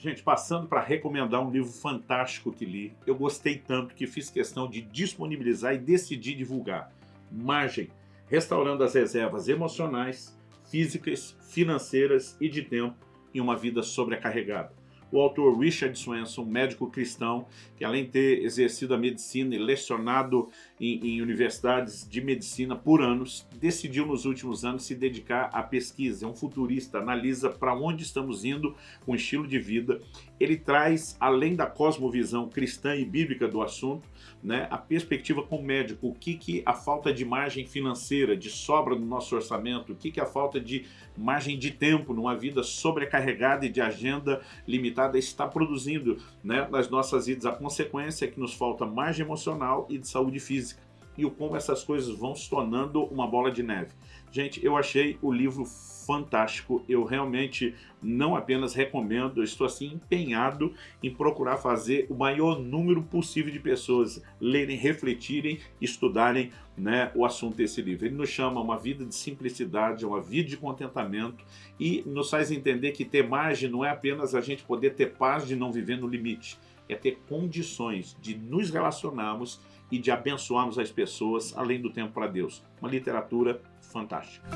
Gente, passando para recomendar um livro fantástico que li, eu gostei tanto que fiz questão de disponibilizar e decidi divulgar. Margem, restaurando as reservas emocionais, físicas, financeiras e de tempo em uma vida sobrecarregada o autor Richard Swenson, médico cristão, que além de ter exercido a medicina e lecionado em, em, universidades de medicina por anos, decidiu nos últimos anos se dedicar à pesquisa. É um futurista, analisa para onde estamos indo com o estilo de vida. Ele traz, além da cosmovisão cristã e bíblica do assunto, né, a perspectiva como médico, o que, que a falta de margem financeira, de sobra no nosso orçamento, o que, que a falta de margem de tempo numa vida sobrecarregada e de agenda limitada está produzindo né, nas nossas vidas. A consequência é que nos falta margem emocional e de saúde física e o como essas coisas vão se tornando uma bola de neve. Gente, eu achei o livro fantástico, eu realmente não apenas recomendo, eu estou assim empenhado em procurar fazer o maior número possível de pessoas lerem, refletirem, estudarem né, o assunto desse livro. Ele nos chama uma vida de simplicidade, uma vida de contentamento e nos faz entender que ter margem não é apenas a gente poder ter paz de não viver no limite, é ter condições de nos relacionarmos e de abençoarmos as pessoas além do tempo para Deus. Uma literatura fantástica.